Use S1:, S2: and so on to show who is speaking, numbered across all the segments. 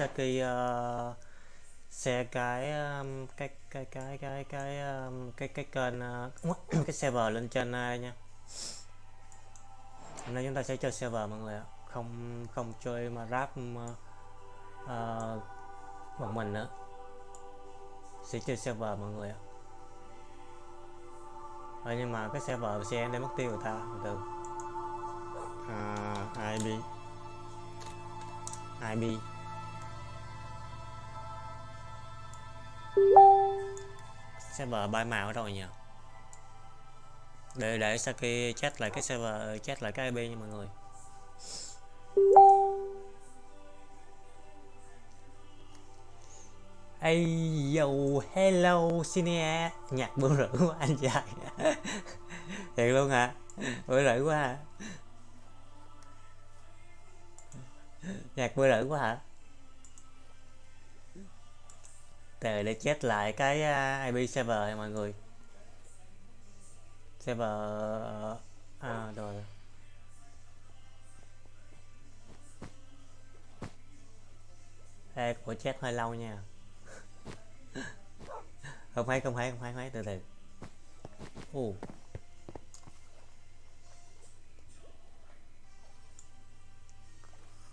S1: Saki uh, ờ, xe cái um, cái cái cái cái cái um, cái cái kênh uh, cái server lên trên ai nha. Hôm nay chúng ta sẽ chơi server mọi người ạ. Không không chơi mà rap uh, bọn mình nữa. Sẽ chơi server mọi người ạ. Ờ, nhưng mà cái server xe đang mất tiêu người ta từ à, IB IB server bay màu ở đâu nhỉ? Để để Saki chat lại cái server ờ, chat lại cái IP nha mọi người. Hey, yo, hello, Sinia. Nhạc bữa rưỡi của anh trai. Thiệt luôn hả? Bữa rưỡi quá hả? Nhạc bữa rưỡi quá hả? Để để chết lại cái à, uh, IP server này mọi người. Server à, à rồi. Ê, của chat hơi lâu nha. Không phải không phải không phải không từ từ. Uh.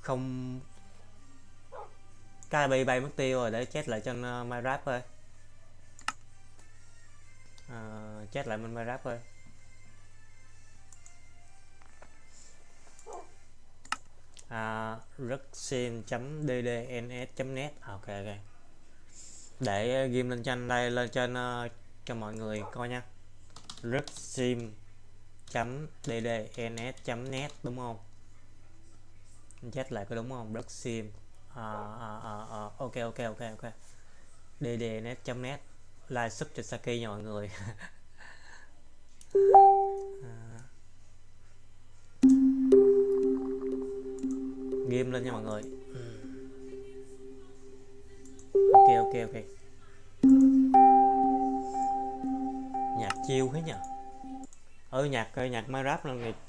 S1: không cái bay bay mất tiêu rồi để chết lại trên uh, Minecraft thôi uh, ờ, chết lại bên Minecraft thôi uh, à, ruxin.ddns.net à, ok ok. Để uh, game lên trên đây lên trên uh, cho mọi người coi nha. ruxim.ddns.net đúng không? Chết lại có đúng không? Ruxim à, à, à, à, ok ok ok ok. Ddnet.net like sub cho Saki nha mọi người. À. game lên nha mọi người. Ừ. Ok ok ok. Nhạc chiêu thế nhỉ ừ nhạc ờ, nhạc Minecraft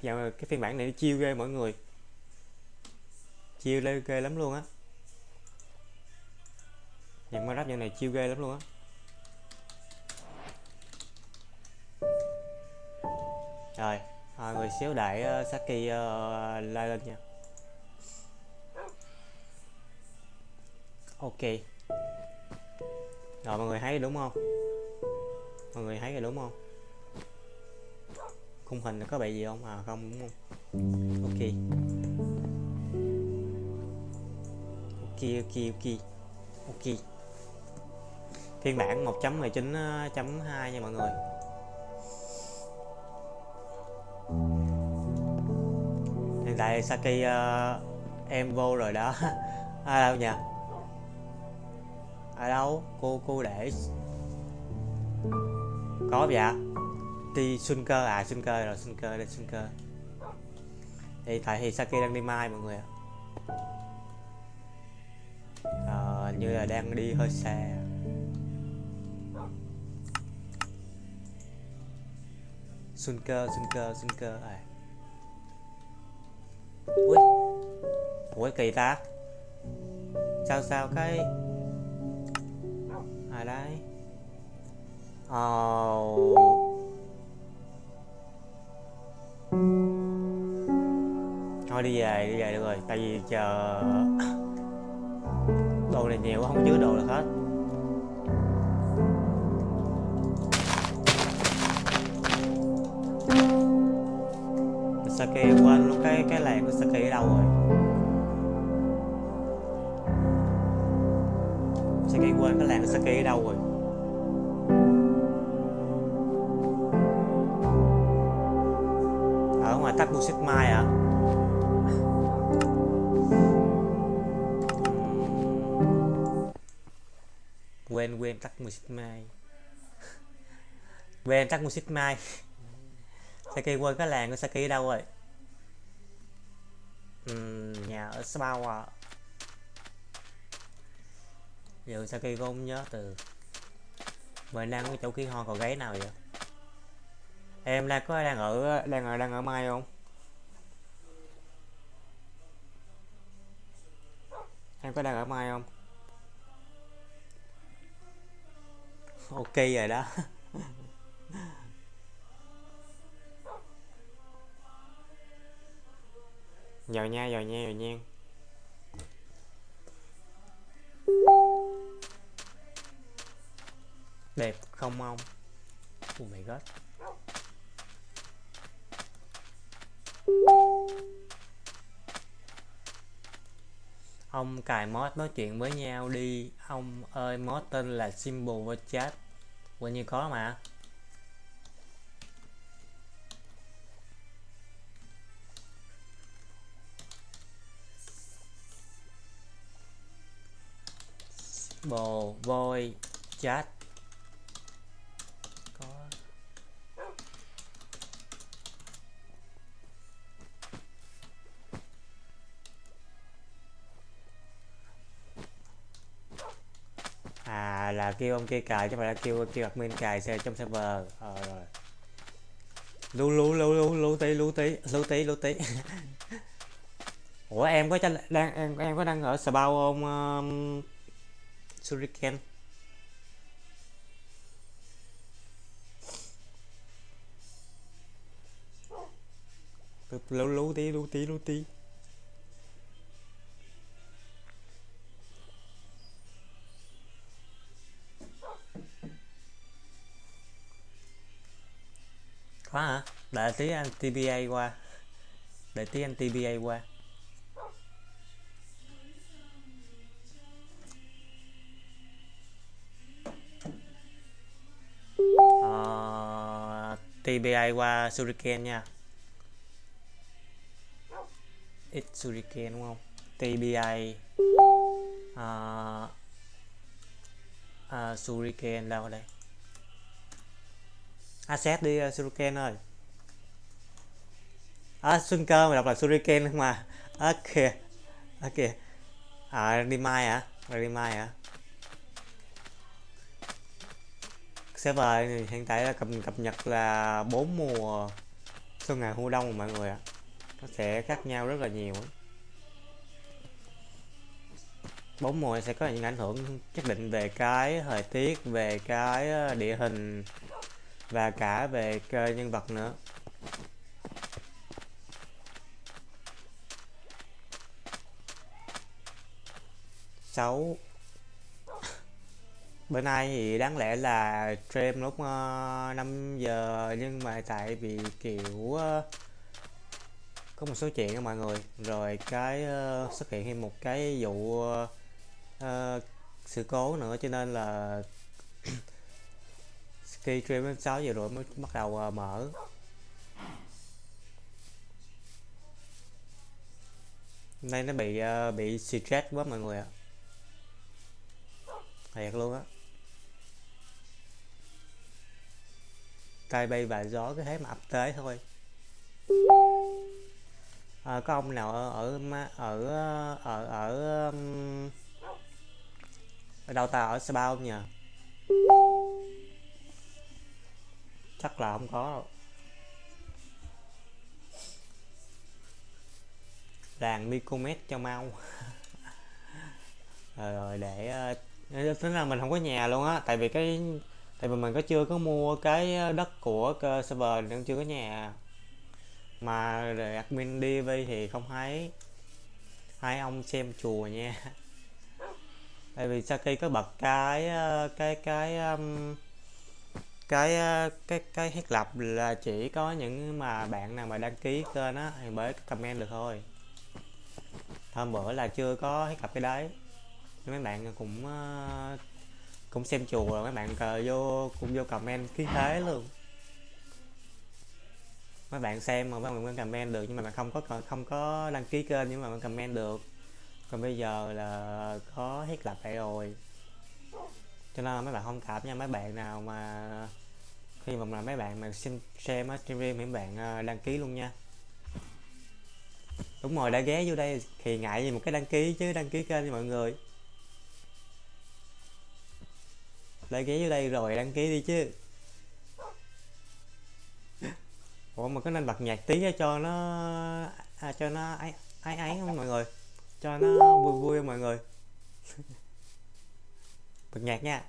S1: là cái phiên bản này nó chiêu ghê mọi người. Chiêu lên ghê lắm luôn á nhạc Minecraft nhân này chiêu ghê lắm luôn á. Rồi à, người xíu đại uh, ờ, Saki ờ, uh, lai lên nha. Ok. Rồi mọi người thấy đúng không? Mọi người thấy rồi đúng không? Khung hình có bị gì không? À không đúng không? Ok. Ok ok ok. Ok phiên bản 1.19.2 ờ, nha mọi người. Hiện tại Saki uh, em vô rồi đó. À đâu nhỉ? Ở đâu? Cô cô để. Có dạ đi xuân cơ à xuân cơ rồi xuân cơ đây xuân cơ. Thì tại thì Saki đang đi mai mọi người ạ. À, như là đang đi hơi xa. Xuân cơ xuân cơ xuân cơ à ui. Ui kỳ ta. Sao sao cái ai đấy? Oh. thôi đi về đi về được rồi. Tại vì chờ đồ này nhiều không chứa đồ được hết Saki quên luôn cái cái làng của Saki ở đâu rồi? Saki quên cái làng của Saki ở đâu rồi? Ở ngoài tắt Busit Mai à quên quên tắt music mai. Quên tắt music mai. Saki quên cái làng của Saki đâu rồi? Uhm, nhà ở Sao à. Giờ Saki cũng không nhớ từ Mời đang cái chỗ kia ho còn gáy nào vậy? Em đang có đang ở đang ở đang ở mai không? Em có đang ở mai không? Ok rồi đó. giờ nha giờ nha giờ nha. Đẹp không ông? Oh my god ông cài mod nói chuyện với nhau đi. Ông ơi mod tên là symbol và chat. Quên như có mà bồ voi chat có. À là kêu ông kia cài chứ phải là kêu kêu admin cài xe trong server. Ờ rồi. Lưu lưu lưu lưu lưu tí lưu tí lưu tí lưu tí. Ủa em có đang em em có đang ở spa không um, Shuriken. Lâu lâu tí lâu tí lâu tí. Có hả? Đợi tí anh TBA qua. Đợi tí anh TBA qua. TBI qua Shuriken nha. X Shuriken đúng không? TBI uh, à, uh, à, Shuriken đâu đây. À, Asset đi uh, Shuriken ơi. À, Xuân cơ mà đọc là Shuriken mà ok ok. À đi mai hả? À? đi mai hả? à? Server thì hiện tại là cập cập nhật là bốn mùa xuân ngày thu đông mọi người ạ. Nó sẽ khác nhau rất là nhiều bốn mùa sẽ có những ảnh hưởng nhất định về cái thời tiết, về cái ờ, địa hình và cả về nhân vật nữa. Sáu bữa nay thì đáng lẽ là stream lúc ờ, uh, 5 giờ nhưng mà tại vì kiểu uh, có một số chuyện đó mọi người. Rồi cái uh, xuất hiện thêm một cái vụ uh, uh, sự cố nữa cho nên là khi stream đến 6 giờ rồi mới bắt đầu uh, mở. Nay nó bị uh, bị stress quá mọi người ạ. Thiệt luôn á. Cây bay và gió cái thế mà ập tới thôi. À, có ông nào ở ở ở ở ở um, ở đâu ta ở Sapa không nhỉ chắc là không có đâu. Làng Micomet cho mau. Rồi, rồi để ờ, tính là mình không có nhà luôn á tại vì cái tại vì mình có chưa có mua cái ờ, đất của server nên chưa có nhà. Mà để admin DV thì không thấy. Hai ông xem chùa nha. Tại vì sau khi có bật cái ờ, cái cái um, cái cái cái thiết lập là chỉ có những mà bạn nào mà đăng ký kênh á thì mới comment được thôi. Hôm bữa là chưa có thiết lập cái đấy. Mấy bạn cũng uh, cũng xem chùa rồi, mấy bạn cờ vô, cũng vô comment khí thế luôn. Mấy bạn xem mà mấy bạn comment được, nhưng mà bạn không có không có đăng ký kênh nhưng mà bạn comment được. Còn bây giờ là có thiết lập lại rồi. Cho nên mấy bạn không cảm nha, mấy bạn nào mà khi mà là mấy bạn mà xem xem á stream mấy bạn à, đăng ký luôn nha. Đúng rồi, đã ghé vô đây thì ngại gì một cái đăng ký chứ, đăng ký kênh cho mọi người. Đã ghé vô đây rồi đăng ký đi chứ. Ủa mà có nên bật nhạc tí cho nó à, cho nó ấy ấy ấy không mọi người? Cho nó vui vui không mọi người? Bật nhạc nha.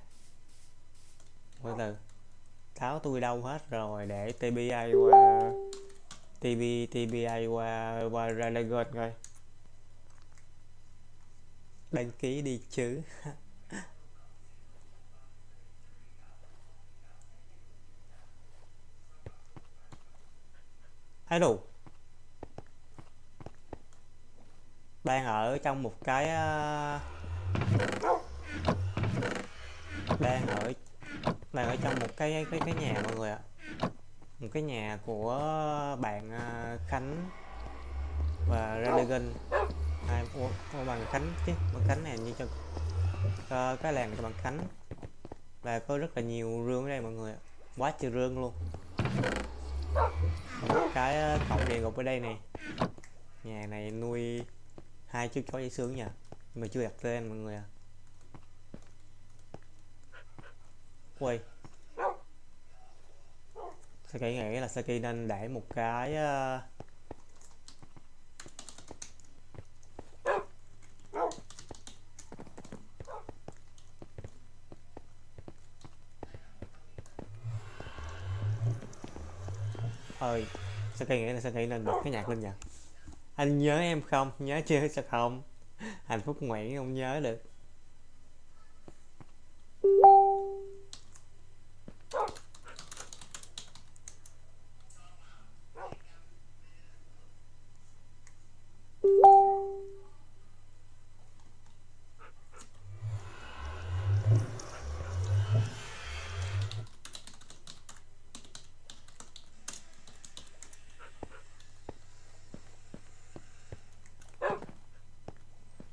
S1: Từ từ. Tháo tôi đâu hết rồi để TBI qua TB TBI qua qua ra coi. Đăng ký đi chứ. hello đang ở trong một cái ờ, đang ở đang ở trong một cái cái cái nhà mọi người ạ. Một cái nhà của bạn ờ, Khánh và Radigan. Hai của ủa bằng Khánh chứ bằng Khánh này như cho uh, cái làng cho bằng Khánh. Và có rất là nhiều rương ở đây mọi người quá trời rương luôn một cái ờ, cổng địa ngục ở đây này. Nhà này nuôi hai chú chó dễ sướng nha mà chưa đặt tên mọi người à. Quay Saki nghĩ là Saki nên để một cái uh, ơi sao Saki nghĩ là sao Saki lên bật cái nhạc lên nhỉ anh nhớ em không? Nhớ chưa? Sao không? Hạnh phúc nguyễn không nhớ được.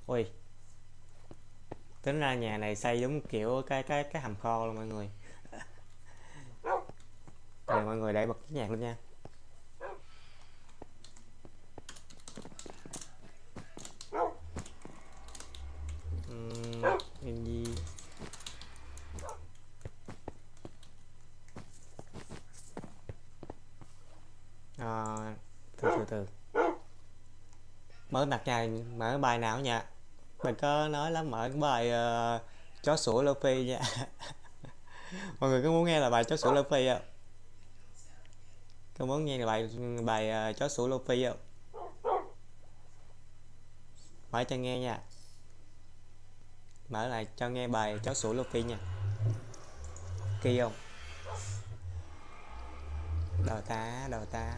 S1: Ui. Tính ra nhà này xây giống kiểu cái cái cái hầm kho luôn mọi người. Rồi mọi người để bật cái nhạc luôn nha. Uhm, gì? À, từ từ từ. Mở đặt nhà mở bài nào nha mình có nói lắm mở cái bài uh, chó sủa phi nha. Mọi người có muốn nghe là bài chó sủa phi không? Có muốn nghe là bài bài uh, chó sủa phi không? Mở cho nghe nha. Mở lại cho nghe bài chó sủa phi nha. Kỳ không? Đầu ta đầu ta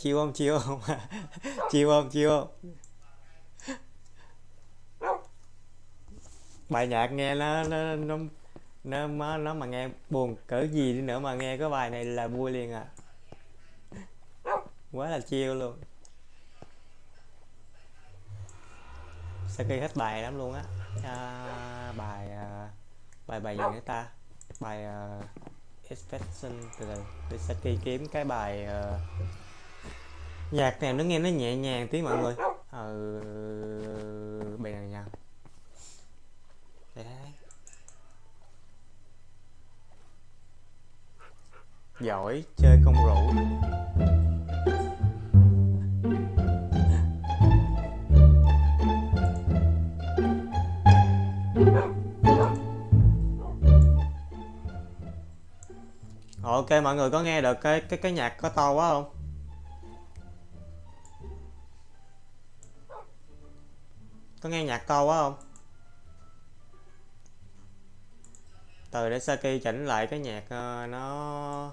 S1: chiêu chiêu không? Chiêu không? Chiêu không? Chiêu không? Bài nhạc nghe nó nó nó nó nó, nó mà nghe buồn cỡ gì đi nữa mà nghe cái bài này là vui liền à. Quá là chiêu luôn. Sau khi hết bài lắm luôn á. À, bài à, bài bài gì nữa ta? Bài à, uh, expression từ từ. Để Saki kiếm cái bài uh, nhạc này nó nghe nó nhẹ nhàng tí mọi người. Ờ, ừ, bài này nha. Đấy. Giỏi chơi không rượu ok mọi người có nghe được cái cái cái nhạc có to quá không? Có nghe nhạc câu quá không? Từ để Saki chỉnh lại cái nhạc uh, nó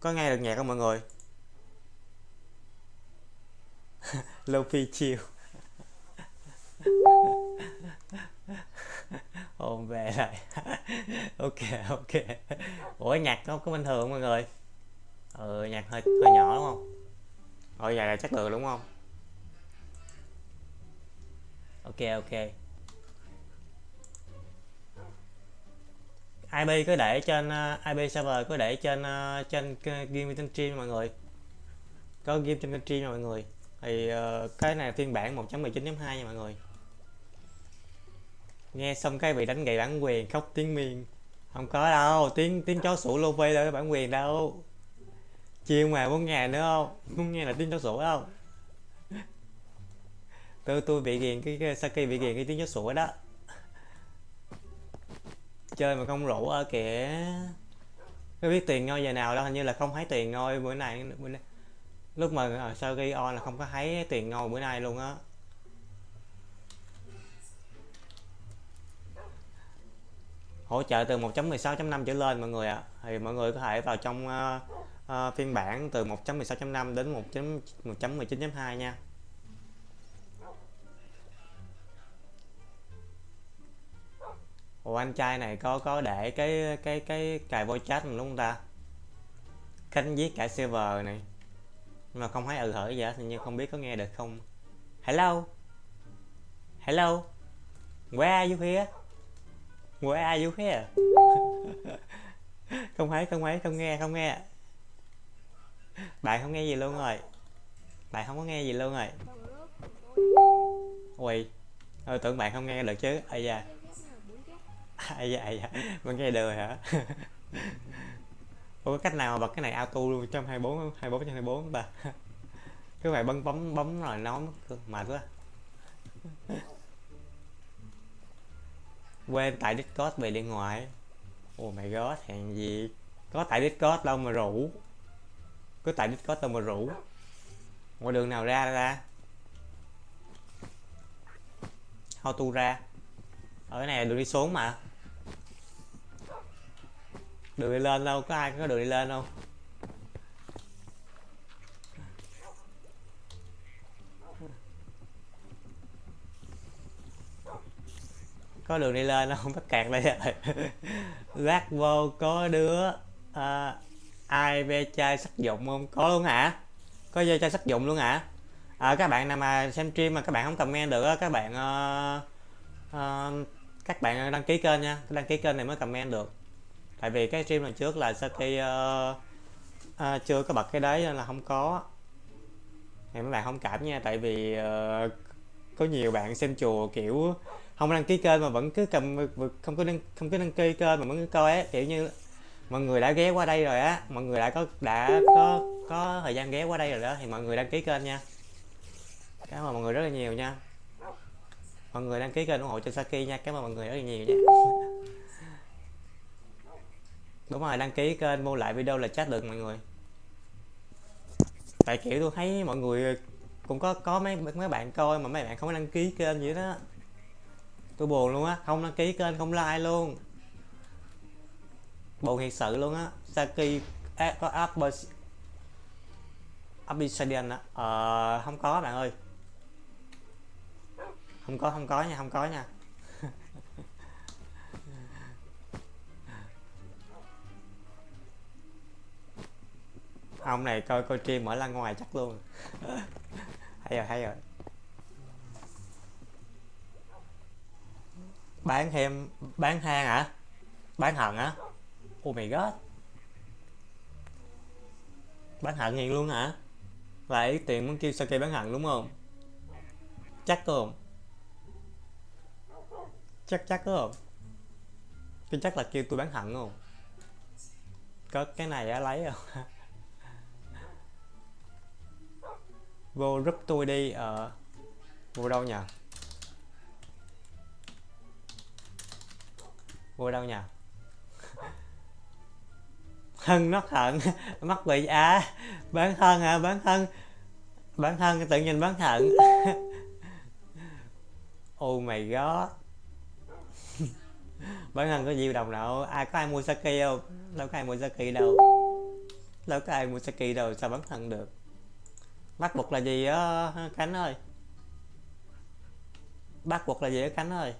S1: có nghe được nhạc không mọi người? Luffy chill. Ôm về lại. Ok ok. Ủa nhạc nó có bình thường không mọi người. Ừ nhạc hơi hơi nhỏ đúng không? Rồi vậy là chắc được đúng không? Ok ok. IP cứ để trên uh, IP server cứ để trên uh, trên game trên stream mọi người. Có game trên stream mọi người. Thì uh, cái này phiên bản 1.19.2 nha mọi người. Nghe xong cái bị đánh gậy bản quyền khóc tiếng miên không có đâu tiếng tiếng chó sủa lô vê đâu bản quyền đâu. Chiều ngoài muốn nghe nữa không? Muốn nghe là tiếng chó sủa đâu tôi tôi bị ghiền cái, cái Saki bị ghiền cái tiếng chó sủa đó chơi mà không rủ ở kìa có biết tiền ngôi giờ nào đâu hình như là không thấy tiền ngôi bữa nay bữa nay. lúc mà ở sau khi on là không có thấy tiền ngôi bữa nay luôn á hỗ trợ từ 1.16.5 trở lên mọi người ạ à. thì mọi người có thể vào trong uh, uh, phiên bản từ 1.16.5 đến 1.19.2 nha Ủa, anh trai này có có để cái cái cái cài voice chat mình đúng không ta? Khánh giết cả server này. Nhưng mà không thấy ừ hở gì hết nhưng không biết có nghe được không. Hello? Hello? Where are you here? Where are you here? Không thấy không thấy, không nghe không nghe. Bạn không nghe gì luôn rồi. Bạn không có nghe gì luôn rồi. Ui, tôi tưởng bạn không nghe được chứ. Ây da ai vậy ai mà nghe đời hả? Ủa có cách nào mà bật cái này auto luôn? Trong 24 24 trên 24 ta cứ phải bấm bấm bấm rồi nó mệt quá. Quên tại discord về điện thoại. Oh my god hèn gì? Có tại discord đâu mà rủ. Cứ tại discord đâu mà rủ. Ngoài đường nào ra ra? How ra? Ở cái này đường đi xuống mà đường đi lên đâu có ai có đường đi lên không có đường đi lên không? Bắt kẹt đây rồi. Lát vô có đứa à, ai ve chai sắc dụng không? Có luôn hả? Có ve chai sắc dụng luôn hả? À, các bạn nào mà xem stream mà các bạn không comment được các bạn uh, uh, các bạn đăng ký kênh nha. Đăng ký kênh này mới comment được tại vì cái stream lần trước là sau khi uh, uh, chưa có bật cái đấy nên là không có. Thì mấy bạn không cảm nha tại vì uh, có nhiều bạn xem chùa kiểu không đăng ký kênh mà vẫn cứ cầm không có đăng không có đăng ký kênh mà vẫn cứ coi á kiểu như mọi người đã ghé qua đây rồi á mọi người đã có đã có có thời gian ghé qua đây rồi đó thì mọi người đăng ký kênh nha. Cảm ơn mọi người rất là nhiều nha. Mọi người đăng ký kênh ủng hộ cho Saki nha cảm ơn mọi người rất là nhiều nha. đúng rồi đăng ký kênh mua lại video là chat được mọi người. Tại kiểu tôi thấy mọi người cũng có có mấy mấy bạn coi mà mấy bạn không có đăng ký kênh vậy đó. Tôi buồn luôn á không đăng ký kênh không like luôn. Buồn thiệt sự luôn á. Saki à, có Upper Obsidian á. Ờ, không có bạn ơi. Không có không có nha không có nha. Ông này coi coi stream mở ra ngoài chắc luôn. Hay rồi hay rồi. Bán thêm, bán hang hả? Bán hận hả? Oh my god bán hận hiền luôn hả? Lại tiền muốn kêu sake bán hận đúng không? Chắc không? Chắc chắc không? Cái chắc là kêu tôi bán hận không? Có cái này á, lấy không? vô giúp tôi đi ở uh, vô đâu nhỉ? Vô đâu nhỉ? Hân nó thận mắc bị à bán thân à bán thân bán thân tự nhiên bán thận. Oh my god. Bán thân có nhiều đồng nào? Ai có ai mua saki không? Đâu có ai mua saki đâu. Đâu có ai mua saki đâu sao bán thân được? Bắt buộc là gì á, khánh ơi? Bắt buộc là gì á, khánh ơi?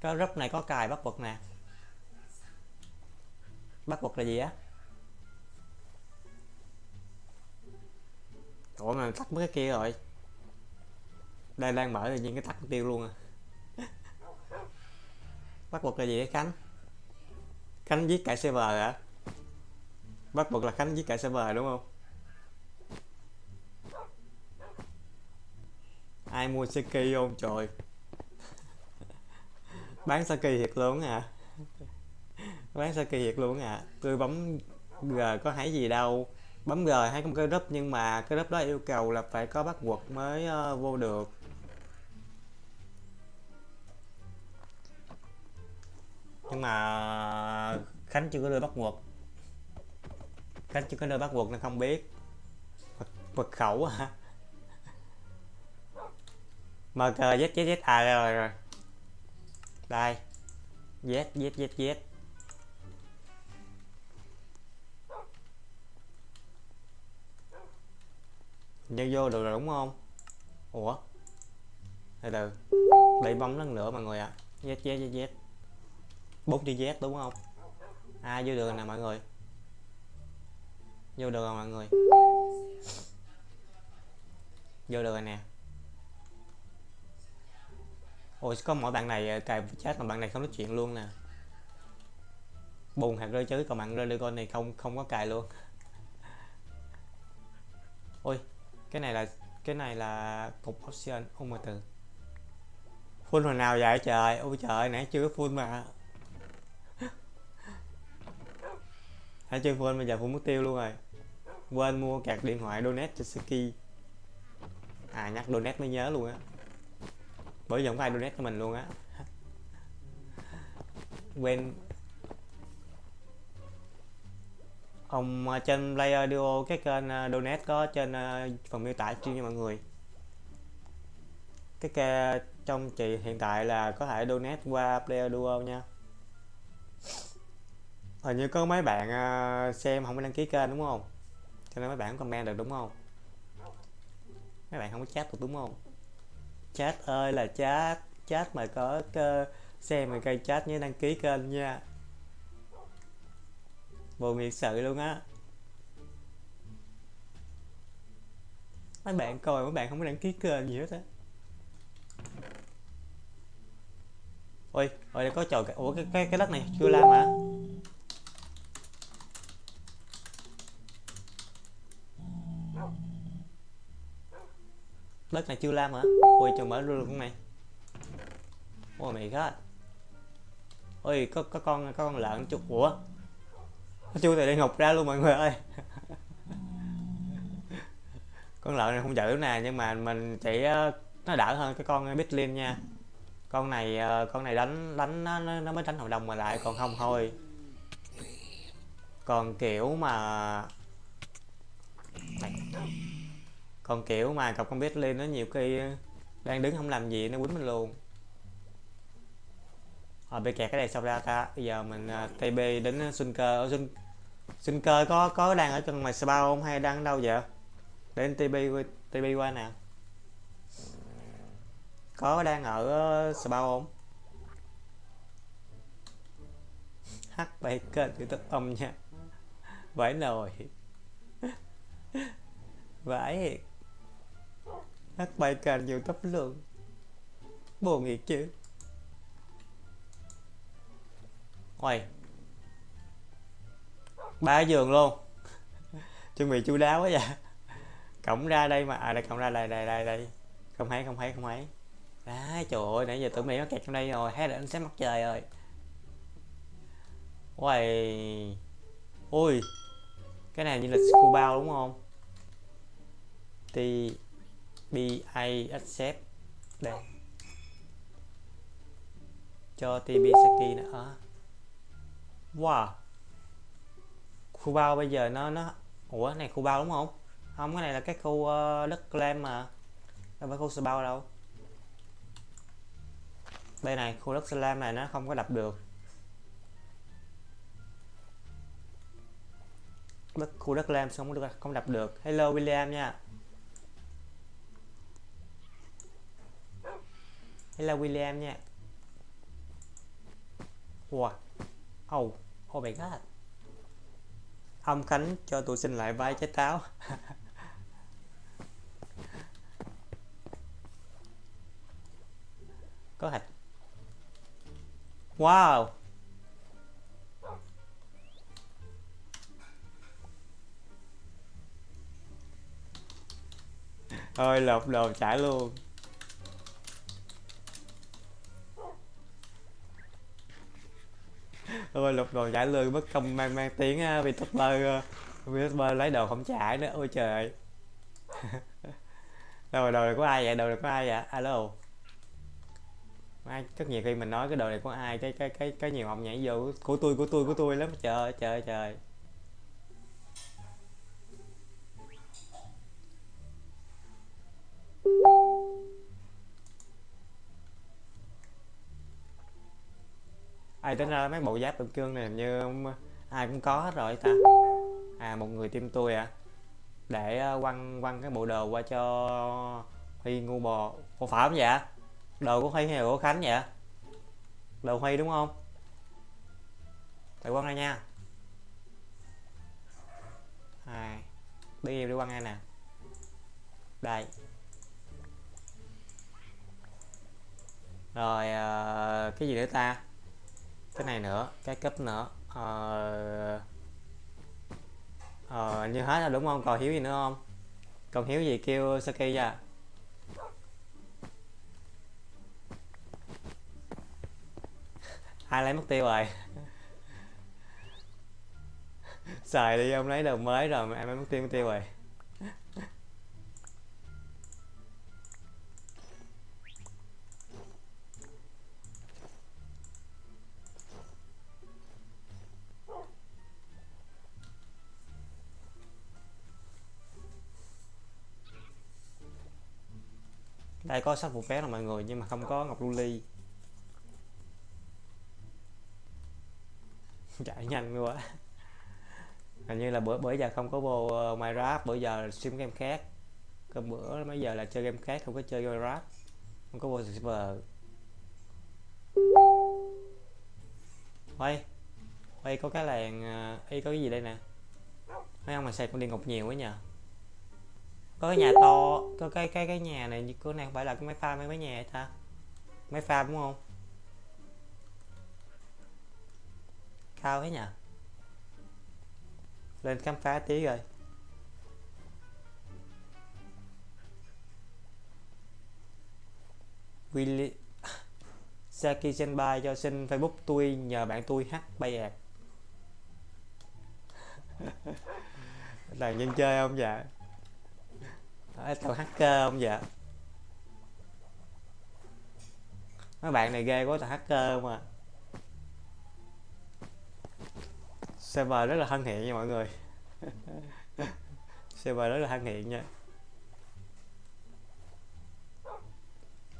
S1: Cái group này có cài bắt buộc nè. Bắt buộc là gì á? Ủa mà tắt mấy cái kia rồi. Đây đang mở tự nhiên cái tắt tiêu luôn à. Bắt buộc là gì đấy khánh? Khánh giết cả server hả? Bắt buộc là khánh giết cả server đúng không? Ai mua saki không? Trời. Bán saki thiệt luôn à bán saki thiệt luôn à tôi bấm g có thấy gì đâu. Bấm g hay có cái group nhưng mà cái group đó yêu cầu là phải có bắt quật mới uh, vô được. Nhưng mà ờ, khánh chưa có đưa bắt quật khánh chưa có đưa bắt quật nên không biết. Mật, khẩu hả? à? Z z z à rồi rồi đây. Z z z z nhân vô được rồi, đúng không? Ủa? Từ từ. Đây bấm lần nữa mọi người ạ. À. z z z z bốn chữ z đúng không? À vô được rồi nè mọi người. Vô được rồi mọi người. Vô được rồi nè ôi, có mỗi bạn này ờ, cài chat mà bạn này không nói chuyện luôn nè. Bùn hạt rơi chứ còn bạn rơi con này không không có cài luôn. Ôi, cái này là, cái này là cục option không mà từ. Full hồi nào vậy? Trời ôi trời nãy chưa full mà. Hãy chưa full, bây giờ full mất tiêu luôn rồi. Quên mua cạc điện thoại donate cho Ski à nhắc donate mới nhớ luôn á bởi vì không có ai donate cho mình luôn á. Quên. Ông ờ, trên player duo, cái kênh ờ, donate có trên ờ, phần miêu tả chuyên cho mọi người. Cái kê trong chị hiện tại là có thể donate qua player duo nha. Hình như có mấy bạn xem không có đăng ký kênh, đúng không? Cho nên mấy bạn comment được, đúng không? Mấy bạn không có chat được, đúng không? Chat ơi, là chat. Chat mà có cơ, xem mà cây chat nhớ đăng ký kênh nha. Buồn thiệt sự luôn á. Mấy bạn coi mấy bạn không có đăng ký kênh gì hết á. Ôi ôi, có trò ủa, cái cái cái đất này chưa làm hả? Đất này chưa làm hả? Ôi chờ mở luôn con này. Ôi mày god ôi có có con có con lợn chút ủa? Chui từ địa ngục ra luôn mọi người ơi. Con lợn này không giữ nè nhưng mà mình chỉ ờ, nó đỡ hơn cái con ờ, Bitlin nha. Con này ờ, con này đánh đánh nó, nó mới đánh hợp đồng mà lại còn không thôi. Còn kiểu mà còn kiểu mà cọc con lên nó nhiều khi ờ, đang đứng không làm gì nó quýnh mình luôn. Rồi bị kẹt cái này xong ra ta. Bây giờ mình ờ, uh, TB đến Xuân Cơ ở Xuân Xuân Cơ có có đang ở trong ngoài spa không hay đang ở đâu vậy? Đến TB TB qua nè. Có đang ở ờ, spa không? H bay kênh youtube ông nha. Vãi nồi. Vãi lắc bài càng nhiều tấp lượng buồn nghiệt chứ. Ôi. Ba giường luôn. Chuẩn bị chu đáo quá vậy. Cổng ra đây mà. À đây, cổng ra đây đây đây đây. Không thấy không thấy không thấy. Đấy trời ơi, nãy giờ tưởng mày nó kẹt trong đây rồi. Hay là anh sẽ mặt trời rồi. Ôi ui. Cái này như là scuba đúng không? Thì b accept đây. Cho tb saki nữa wow. Khu bao bây giờ nó nó ủa này khu bao đúng không? Không cái này là cái khu uh, đất clam mà. Đâu phải khu sơ bao đâu. Đây này khu đất slam này nó không có đập được. Đất khu đất lam không được không đập được. Hello William nha. Hello William nha. Wow. Oh oh my god ông Khánh cho tôi xin lại vai trái táo. Có hạch wow. Ôi lột đồ trả luôn. Ôi lột đồ giải lương bất công mang mang tiếng vì youtuber uh, youtuber lấy đồ không trả nữa. Ôi trời. Đâu rồi đồ này có ai vậy? Đồ này có ai vậy? Alo. Ai rất nhiều khi mình nói cái đồ này có ai cái cái cái cái nhiều ông nhảy vô của tôi của tôi của tôi lắm. Trời trời trời. Ai tính ra mấy bộ giáp tượng cương này như ai cũng có hết rồi ta. À một người tim tôi à. Để à, quăng quăng cái bộ đồ qua cho huy ngu bò. Có phải không vậy? Đồ của huy hay của khánh vậy? Đồ huy đúng không? Phải quăng ra nha. Hai. Đi em đi quăng ra nè. Đây. Rồi à, cái gì nữa ta? Cái này nữa, cái cấp nữa. Ờ ờ như hết rồi đúng không? Còn hiếu gì nữa không? Còn hiếu gì kêu saki ra? Ai lấy mất tiêu rồi? Xài đi, ông lấy đồ mới rồi mà em lấy mất tiêu mất tiêu rồi. Đây có sách phụ vé là mọi người nhưng mà không có ngọc lưu ly. Chạy nhanh quá. Hình như là bữa bữa giờ không có vô uh, Minecraft bữa giờ stream game khác. Còn bữa mấy giờ là chơi game khác không có chơi Minecraft. Không có vô server. Quay quay có cái làng ờ, y có cái gì đây nè? Mấy ông mà xài con điện ngục nhiều quá nhờ có cái nhà to, có cái cái cái nhà này như cái này không phải là cái máy pha mấy mấy nhà ta? Máy pha đúng không? Cao thế nhỉ lên khám phá tí rồi. Willy Saki Senpai cho xin Facebook tôi, nhờ bạn tôi hát bay ạt là nhân chơi không dạ? Đấy, tao hacker không ờ, vậy mấy bạn này ghê quá tao hacker mà ờ, server rất là thân thiện nha mọi người. Server rất là thân thiện nha.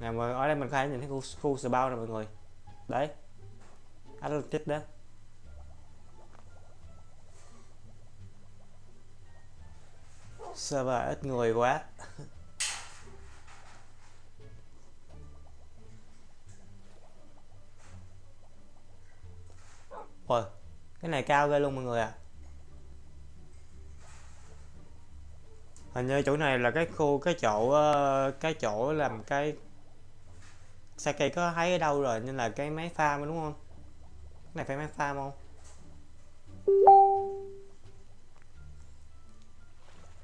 S1: Nè mọi ở đây mình có thể nhìn thấy khu, khu spawn nè mọi người. Đấy. Atlantis đó. Server ít người quá? Ôi, cái này cao ghê luôn mọi người ạ. À. hình như chỗ này là cái khu cái chỗ ờ, cái chỗ làm cái Saki có thấy ở đâu rồi? Nên là cái máy farm đúng không? Cái này phải máy farm không?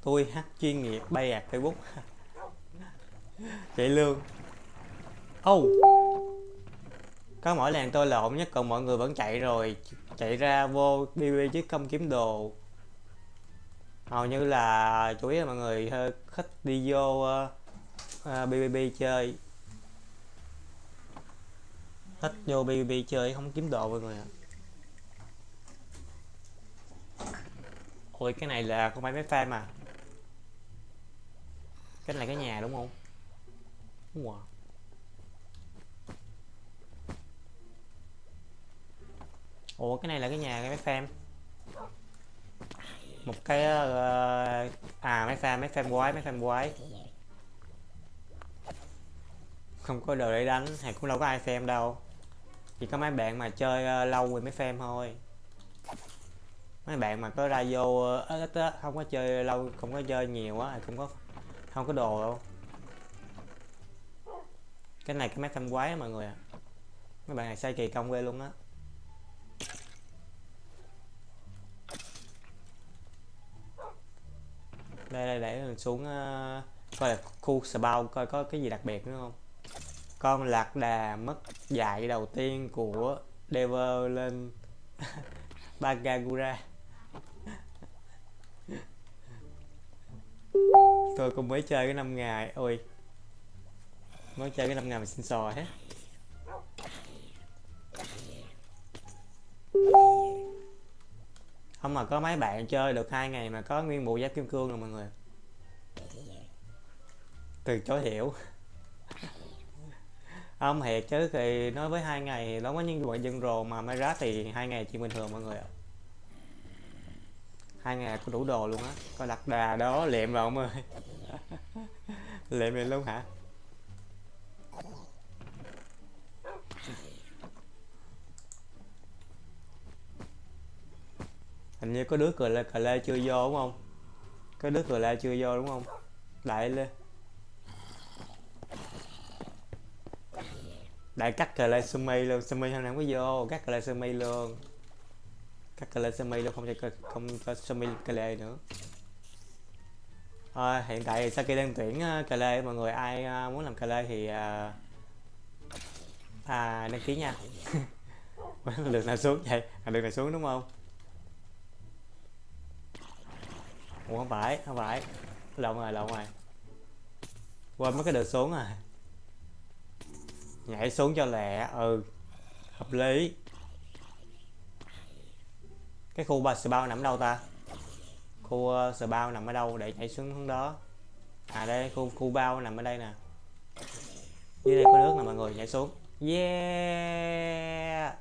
S1: Tôi hát chuyên nghiệp bay ạt facebook. Chạy lương. Oh có mỗi làng tôi lộn nhất còn mọi người vẫn chạy rồi. Chạy ra vô bb chứ không kiếm đồ. Hầu như là chủ yếu là mọi người hơi thích đi vô uh, uh, bbb chơi. Thích vô bbb chơi không kiếm đồ mọi người ạ. Ôi cái này là không phải máy fan mà cái này cái nhà đúng không? Wow. ủa cái này là cái nhà cái máy fan một cái uh, à máy fan máy fan quái máy fan quái. Không có đồ để đánh hay cũng đâu có ai xem đâu. Chỉ có mấy bạn mà chơi uh, lâu thì mới fan thôi. Mấy bạn mà có ra vô uh, ít không có chơi lâu không có chơi nhiều á thì cũng có không có đồ đâu. Cái này cái máy phim quái mọi người ạ. À. mấy bạn này xây kỳ công ghê luôn á. Đây đây để mình xuống uh, coi là khu spawn coi có cái gì đặc biệt nữa không? Con lạc đà mất dạy đầu tiên của Dever lên Bagagura. Tôi cũng mới chơi cái năm ngày. Ôi, mới chơi cái năm ngày mà xin sò hết. Không mà có mấy bạn chơi được hai ngày mà có nguyên bộ giáp kim cương rồi mọi người. Từ chối hiểu ông thiệt chứ, thì nói với hai ngày nó có những loại dân rồ mà mới rá thì hai ngày chuyện bình thường mọi người ạ hai ngày có đủ đồ luôn á. Coi đặt đà đó liệm rồi ông ơi. Liệm này luôn hả? Hình như có đứa cờ lê cờ lê chưa vô đúng không? Có đứa cờ lê chưa vô đúng không? Đại lên. Đại cắt cờ lê sumi luôn. Sumi hôm nay không có vô, cắt cờ lê sumi luôn cắt cái lê sumi luôn không cho không cho sumi cái lê nữa. À, hiện tại Saki đang tuyển ờ, cà lê mọi người ai ờ, muốn làm cà lê thì à, à, đăng ký nha. Được nào xuống vậy? À, được nào xuống đúng không? Ủa không phải không phải. Lộn rồi lộn rồi. Quên mất cái đường xuống rồi. Nhảy xuống cho lẹ ừ. Hợp lý cái khu ba bao nằm đâu ta? Khu uh, bao nằm ở đâu để chạy xuống hướng đó? À đây khu khu bao nằm ở đây nè. Dưới đây có nước nè mọi người nhảy xuống. Yeah!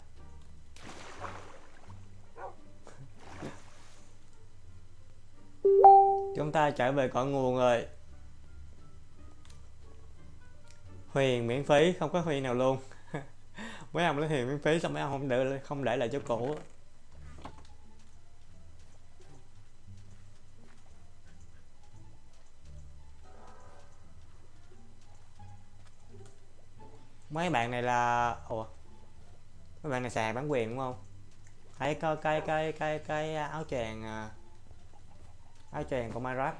S1: Chúng ta trở về cội nguồn rồi. Huyền miễn phí không có huyền nào luôn. Mấy ông lấy huyền miễn phí xong mấy ông không để không để lại chỗ cũ. Mấy bạn này là, ủa, mấy bạn này xài bán quyền đúng không? Thấy có cái cái cái cái áo choàng à, áo choàng của Minecraft.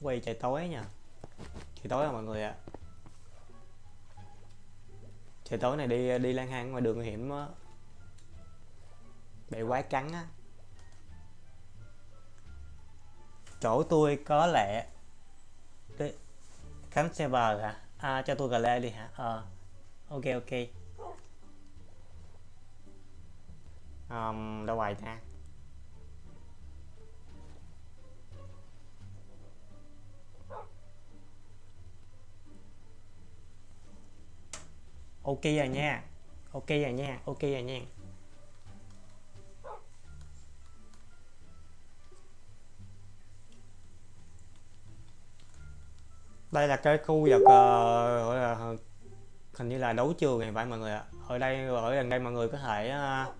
S1: Quay trời tối nha. Trời tối rồi mọi người ạ. Trời tối này đi đi lang thang ngoài đường hiểm á. Bị quái cắn á. Chỗ tôi có lẽ Đấy. khánh server hả? À cho tôi gà lê đi hả? Ờ à, ok ok. Um, đâu ngoài ta? Ok rồi nha. Ok rồi nha ok rồi nha. Đây là cái khu vực uh, gọi là hình như là đấu trường này phải mọi người ạ. Ở đây ở gần đây mọi người có thể uh,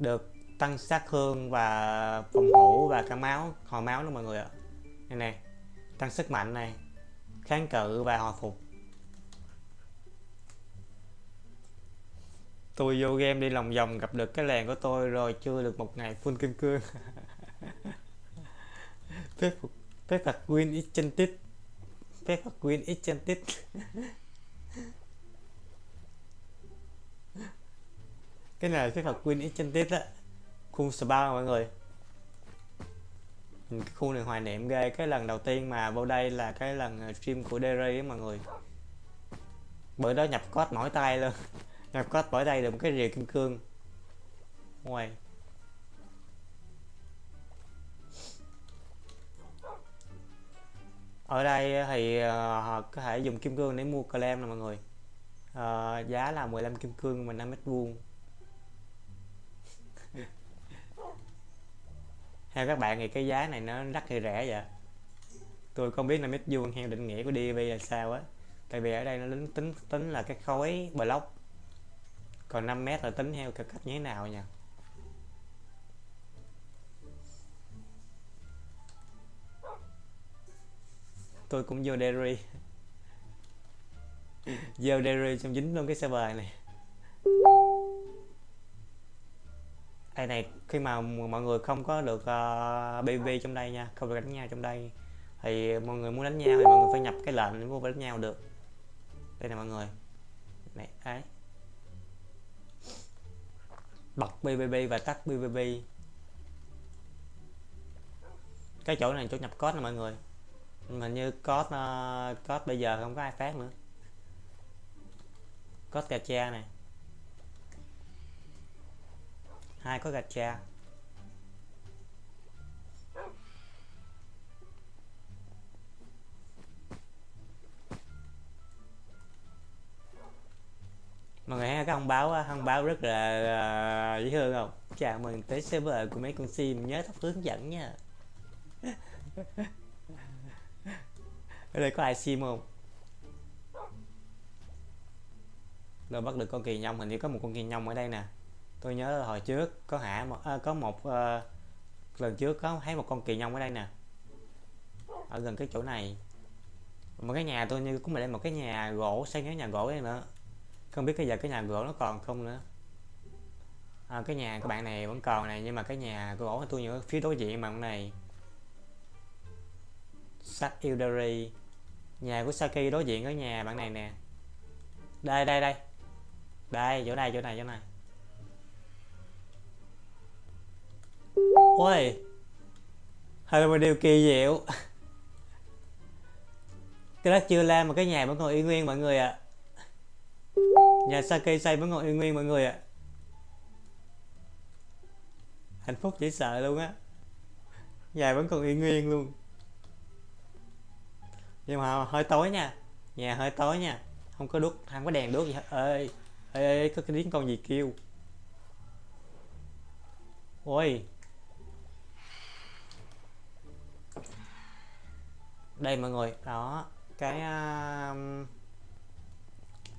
S1: được tăng sát thương và phòng thủ và cả máu hồi máu đó mọi người ạ. Này này tăng sức mạnh này kháng cự và hồi phục. Tôi vô game đi lòng vòng gặp được cái làng của tôi rồi chưa được một ngày full kim cương. Phép phép phạt win enchanted phép phạt win enchanted cái này phép phạt Queen enchanted á. Khu spa mọi người. Cái khu này hoài niệm ghê. Cái lần đầu tiên mà vô đây là cái lần stream của Derry á mọi người. Bữa đó nhập code mỏi tay luôn. Nhập code mỏi tay được một cái rìa kim cương. Ngoài. Ở đây thì uh, có thể dùng kim cương để mua claim nè mọi người. Uh, giá là 15 kim cương mà 5 mét vuông. Theo các bạn thì cái giá này nó rất là rẻ vậy tôi không biết là mét vuông theo định nghĩa của DB là sao á. Tại vì ở đây nó tính tính tính là cái khối block. Còn 5 mét là tính theo cái cách như thế nào nha tôi cũng vô Derry. Vô Derry xong dính luôn cái server này. Đây này khi mà mọi người không có được ờ, uh, BB trong đây nha không được đánh nhau trong đây thì mọi người muốn đánh nhau thì mọi người phải nhập cái lệnh để mua đánh nhau được. Đây nè mọi người. Này ấy bật BBB và tắt BBB cái chỗ này chỗ nhập code nè mọi người mà như code uh, code bây giờ không có ai phát nữa. Code gacha này. Hai có gacha. Mọi người thấy cái thông báo thông báo rất là ờ, dễ thương không? Chào mừng tới server của mấy con sim nhớ thắp hướng dẫn nha. ở đây có ai sim không? Rồi bắt được con kỳ nhông hình như có một con kỳ nhông ở đây nè. Tôi nhớ là hồi trước có hạ một à, có một uh, lần trước có thấy một con kỳ nhông ở đây nè. Ở gần cái chỗ này. Một cái nhà tôi như cũng là một cái nhà gỗ xây cái nhà gỗ đây nữa. Không biết bây giờ cái nhà gỗ nó còn không nữa. À, cái nhà các bạn này vẫn còn này nhưng mà cái nhà gỗ tôi nhớ phía đối diện mà này. Sắt Ildari nhà của Saki đối diện ở nhà bạn này nè. Đây đây đây. Đây, chỗ này chỗ này chỗ này. Ôi. Hay là một điều kỳ diệu. Cái đất chưa lên mà cái nhà vẫn còn y nguyên mọi người ạ. À. nhà Saki xây vẫn còn y nguyên mọi người ạ. À. hạnh phúc dễ sợ luôn á. Nhà vẫn còn y nguyên luôn nhưng mà hơi tối nha. Nhà hơi tối nha. Không có đốt không có đèn đốt gì hết. Ơi ê, ê có cái tiếng con gì kêu? Ôi. Đây mọi người đó cái uh,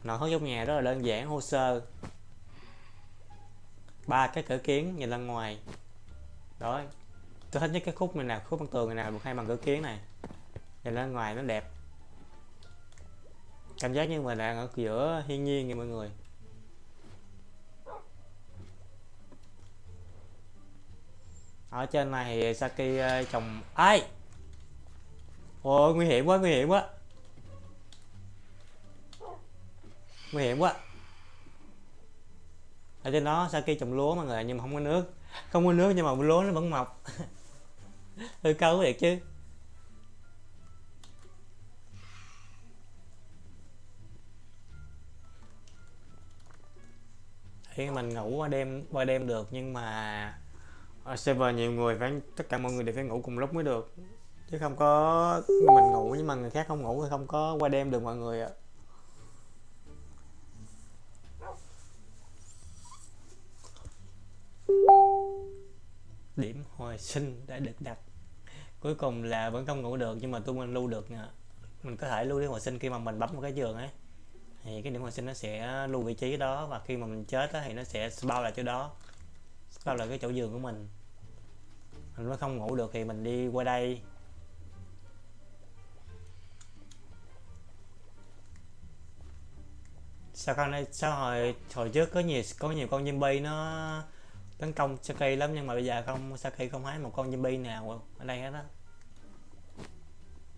S1: nội thất trong nhà rất là đơn giản hồ sơ. Ba cái cửa kiến nhìn ra ngoài. Đó. Tôi thích nhất cái khúc này nè khúc bằng tường này nè một hai bằng cửa kiến này nhìn ra ngoài nó đẹp. Cảm giác như mình đang ở giữa thiên nhiên nha mọi người. Ở trên này thì Saki ờ, trồng ai? Ôi nguy hiểm quá, nguy hiểm quá. Nguy hiểm quá. Ở trên đó Saki trồng lúa mọi người, nhưng mà không có nước. Không có nước nhưng mà lúa nó vẫn mọc. Hơi câu thiệt chứ. Thì mình ngủ qua đêm qua đêm được, nhưng mà ở server nhiều người phải, tất cả mọi người đều phải ngủ cùng lúc mới được. Chứ không có mình ngủ nhưng mà người khác không ngủ thì không có qua đêm được mọi người ạ. Điểm hồi sinh đã được đặt. Cuối cùng là vẫn không ngủ được, nhưng mà tôi mình lưu được nha. Mình có thể lưu đi hồi sinh khi mà mình bấm một cái giường ấy thì cái điểm hồi sinh nó sẽ lưu vị trí đó và khi mà mình chết đó, thì nó sẽ bao lại chỗ đó bao lại cái chỗ giường của mình. Mình mới không ngủ được thì mình đi qua đây. Sao con này sao hồi hồi trước có nhiều có nhiều con zombie nó tấn công Saki lắm nhưng mà bây giờ không Saki không thấy một con zombie nào ở đây hết á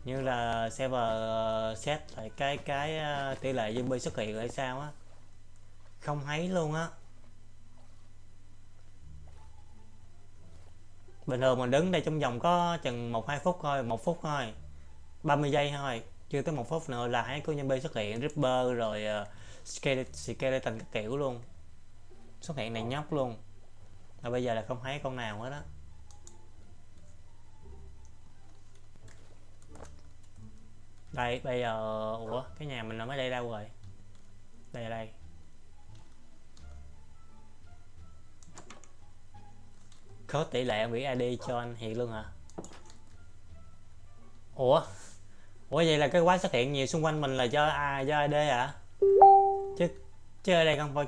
S1: như là server ờ, set lại cái cái ờ, tỷ lệ zombie xuất hiện hay sao á. Không thấy luôn á. Bình thường mình đứng đây trong vòng có chừng một hai phút thôi một phút thôi 30 giây thôi chưa tới một phút nữa là hãy có zombie xuất hiện Ripper rồi uh, skeleton các kiểu luôn. Xuất hiện này nhóc luôn. Và bây giờ là không thấy con nào hết á. Đây, bây giờ, ủa, cái nhà mình nó mới đây đâu rồi? Đây đây. Có tỷ lệ bị ID cho anh hiện luôn hả? Ủa? Ủa, vậy là cái quái xuất hiện nhiều xung quanh mình là do ai do ad hả? Chứ chứ ở đây không phải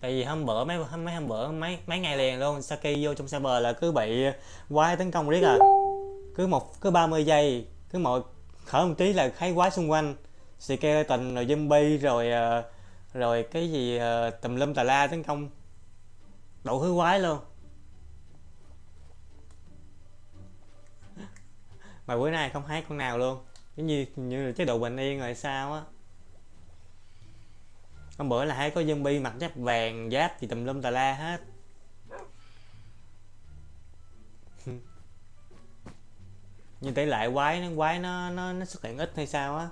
S1: tại vì hôm bữa mấy mấy hôm bữa mấy mấy ngày liền luôn, Saki vô trong server là cứ bị quái tấn công riết à. Cứ một cứ 30 giây cứ một khởi một tí là khái quái xung quanh. Skeleton rồi zombie rồi ờ, rồi cái gì ờ, tùm lum tà la tấn công. Đủ thứ quái luôn. Mà bữa nay không thấy con nào luôn. Giống như như là chế độ bình yên rồi sao á. Hôm bữa là hái có zombie mặc giáp vàng, giáp gì tùm lum tà la hết. Nhưng tỷ lệ quái, nó quái nó nó nó xuất hiện ít hay sao á?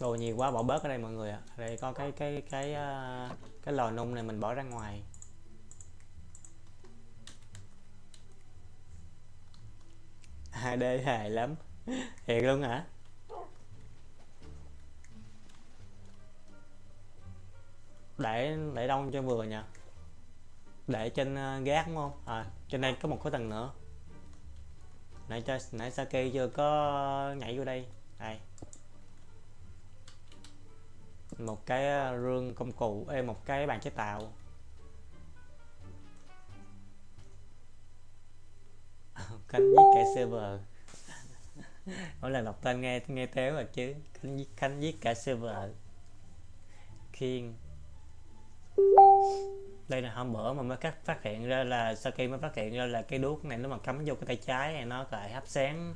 S1: Đồ nhiều quá, bỏ bớt ở đây mọi người ạ. À. đây, có cái cái cái ờ, cái lò nung này mình bỏ ra ngoài. HD hài lắm. Thiệt luôn hả? Để để đông cho vừa nha. Để trên ờ, gác đúng không? À trên đây có một khối tầng nữa. Nãy cho, nãy Saki chưa có nhảy vô đây. Đây. Một cái ờ, rương công cụ, ê, một cái bàn chế tạo. Cánh giết cả server. Mỗi lần đọc tên nghe nghe téo rồi chứ. Cánh giết cánh giết cả server. Khiên đây là hôm bữa mà mới cắt phát hiện ra là, sau khi mới phát hiện ra là cái đuốc này nó mà cắm vô cái tay trái này, nó lại hấp sáng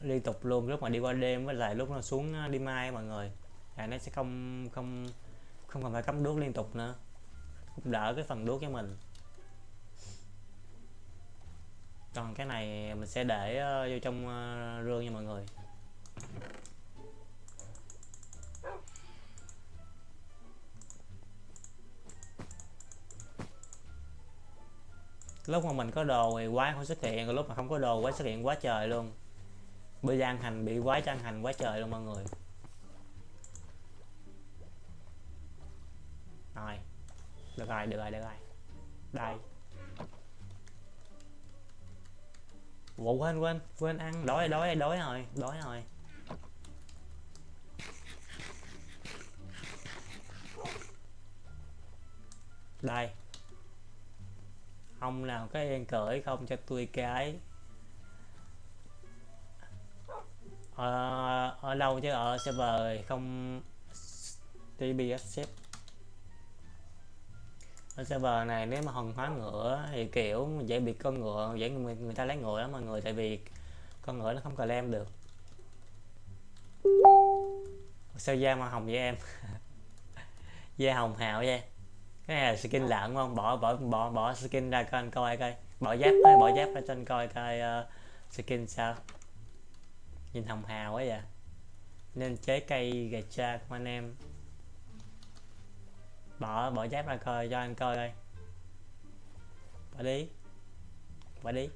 S1: liên tục luôn. Lúc mà đi qua đêm với lại lúc nó xuống đi mai mọi người, là nó sẽ không không không cần phải cắm đuốc liên tục nữa. Cũng đỡ cái phần đuốc cho mình. Còn cái này mình sẽ để ờ, vô trong ờ, rương nha mọi người. Lúc mà mình có đồ thì quái không xuất hiện, còn lúc mà không có đồ quái xuất hiện quá trời luôn. Bây giờ ăn hành, bị quái cho ăn hành quá trời luôn mọi người. Rồi. Được rồi được rồi được rồi. Đây. Ủa, quên quên quên ăn. Đói đói đói rồi đói rồi. Đây ông nào có yên cởi không cho tôi cái. Ở, ở lâu chứ ở server không tbs xếp. Ở server này nếu mà hòn hóa ngựa thì kiểu dễ bị con ngựa dễ người, người ta lấy ngựa lắm mọi người tại vì con ngựa nó không cần lem được. Sao da mà hồng với em? Da hồng hào vậy? Cái này là skin lợn không? Bỏ bỏ bỏ bỏ skin ra coi anh coi coi. Bỏ giáp thôi bỏ giáp ra cho anh coi coi uh, skin sao. Nhìn hồng hào quá vậy. Nên chế cây gà cha của anh em. Bỏ bỏ giáp ra coi cho anh coi coi. Bỏ đi. Bỏ đi.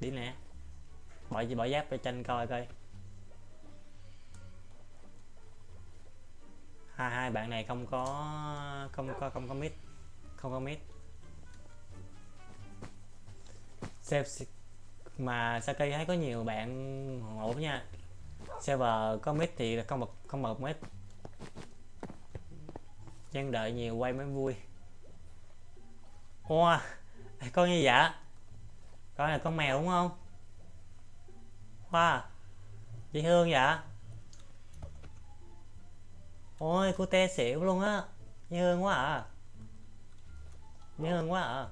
S1: Đi nè. Bỏ bỏ giáp cho anh coi coi hai hai bạn này không có không có không có mít không có mít xem mà Saki thấy có nhiều bạn ổn nha. Server có mít thì không bật không bật mít Nhân đợi nhiều quay mới vui. Wow Con như vậy Con là con mèo đúng không? Wow, Dễ thương vậy Ôi cô te xỉu luôn á. Dễ hơn quá à. Dễ hơn quá à.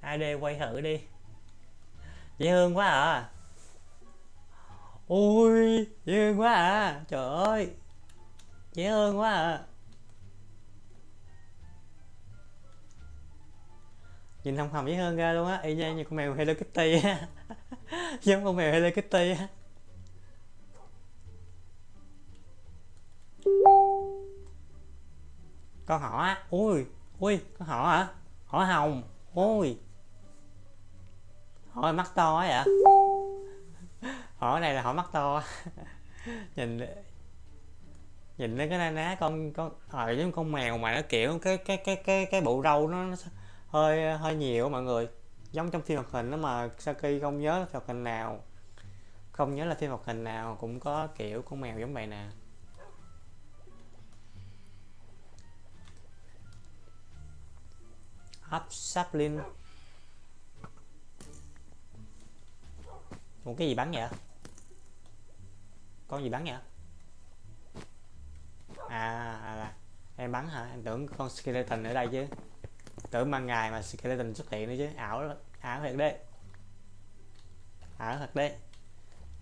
S1: AD quay thử đi. Dễ hơn quá à. Ôi Dễ hơn quá à. Trời ơi. Dễ hơn quá à. Nhìn hồng hồng dễ hơn ra luôn á. Y như, như con mèo Hello Kitty á. Giống con mèo Hello Kitty á. Con họ á. Ui ui con họ hả? Họ hồng. Ui. Họ mắt to ấy à? họ này là họ mắt to. Nhìn nhìn lên cái na ná con con ờ giống con mèo mà nó kiểu cái cái cái cái cái bộ râu nó, nó hơi hơi nhiều mọi người. Giống trong phim hoạt hình đó mà Saki không nhớ phim hoạt hình nào không nhớ là phim hoạt hình nào cũng có kiểu con mèo giống vậy nè. Up sapling. một cái gì bắn vậy? Con gì bắn vậy? À, à, à em bắn hả? Em tưởng con skeleton ở đây chứ. Tưởng ban ngày mà skeleton xuất hiện nữa chứ. Ảo ảo thật đấy. Ảo thật đấy.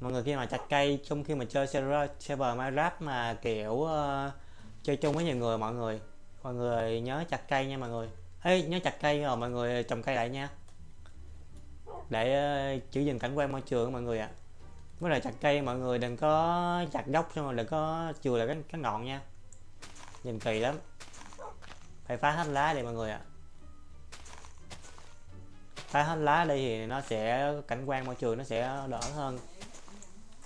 S1: Mọi người khi mà chặt cây trong khi mà chơi server server Minecraft mà kiểu uh, chơi chung với nhiều người mọi người. Mọi người nhớ chặt cây nha mọi người. Ê, nhớ chặt cây rồi mọi người trồng cây lại nha. Để ờ, giữ gìn cảnh quan môi trường mọi người ạ. À. với lại chặt cây mọi người đừng có chặt gốc xong rồi đừng có chừa lại cái, cái ngọn nha. Nhìn kỳ lắm. Phải phá hết lá đi mọi người ạ. À. phá hết lá đi thì nó sẽ cảnh quan môi trường nó sẽ đỡ hơn.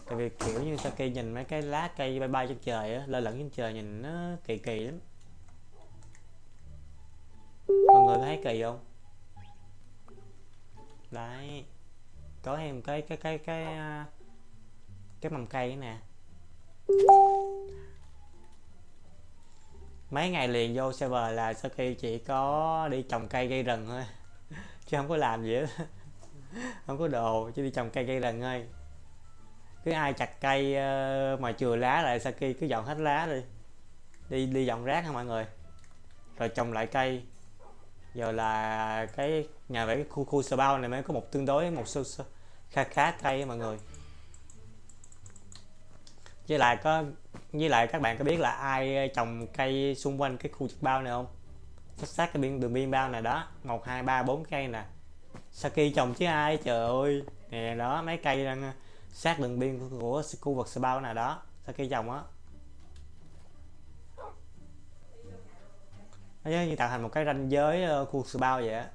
S1: Tại vì kiểu như sau khi nhìn mấy cái lá cây bay bay trên trời á lơ lửng trên trời nhìn nó kỳ kỳ lắm mọi người có thấy kỳ không? Đấy. Có thêm cái cái cái cái cái mầm cây nè. Mấy ngày liền vô server là sau khi chỉ có đi trồng cây gây rừng thôi. Chứ không có làm gì hết. Không có đồ, chỉ đi trồng cây gây rừng thôi. Cứ ai chặt cây ờ, mà chừa lá lại Saki cứ dọn hết lá đi. Đi đi dọn rác ha mọi người? Rồi trồng lại cây giờ là cái nhà vẽ cái khu khu sờ bao này mới có một tương đối, một số khá khá cây mọi người. Với lại có, với lại các bạn có biết là ai ờ, trồng cây xung quanh cái khu trực bao này không? Sát sát cái biên đường biên bao này đó, một, hai, ba, bốn cây nè. Saki trồng chứ ai, trời ơi. Nè, đó, mấy cây đang ờ, sát đường biên của khu vực bao này đó, Saki trồng á. Nó giống như tạo thành một cái ranh giới ờ, khu sự bao vậy á.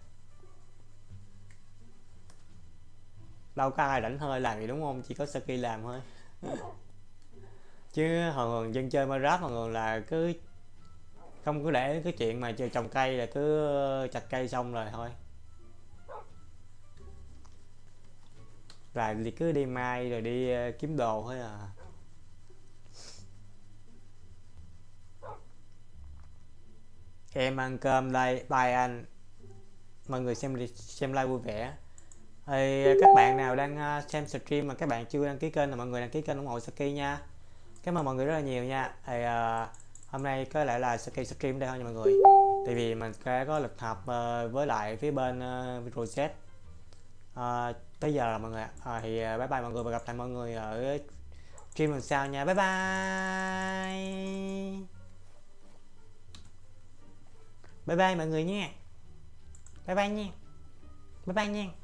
S1: Đâu có ai rảnh hơi làm gì đúng không? Chỉ có Saki làm thôi. Chứ hồi thường dân chơi Minecraft mọi người là cứ không cứ để cái chuyện mà chơi trồng cây là cứ ờ, chặt cây xong rồi thôi. Là thì cứ đi mai rồi đi ờ, kiếm đồ thôi à. Em ăn cơm đây bye anh. Mọi người xem xem like vui vẻ. Thì các bạn nào đang à, xem stream mà các bạn chưa đăng ký kênh là mọi người đăng ký kênh ủng hộ Saki nha. Cảm ơn mọi người rất là nhiều nha. Thì uh, à, hôm nay có lẽ là Saki stream đây thôi nha mọi người. Tại vì mình sẽ có lịch họp uh, à, với lại phía bên uh, Rosette uh, tới giờ rồi mọi người uh, thì uh, bye bye mọi người và gặp lại mọi người ở stream lần sau nha. Bye bye! Bye bye mọi người nha. Bye bye nha. Bye bye nha.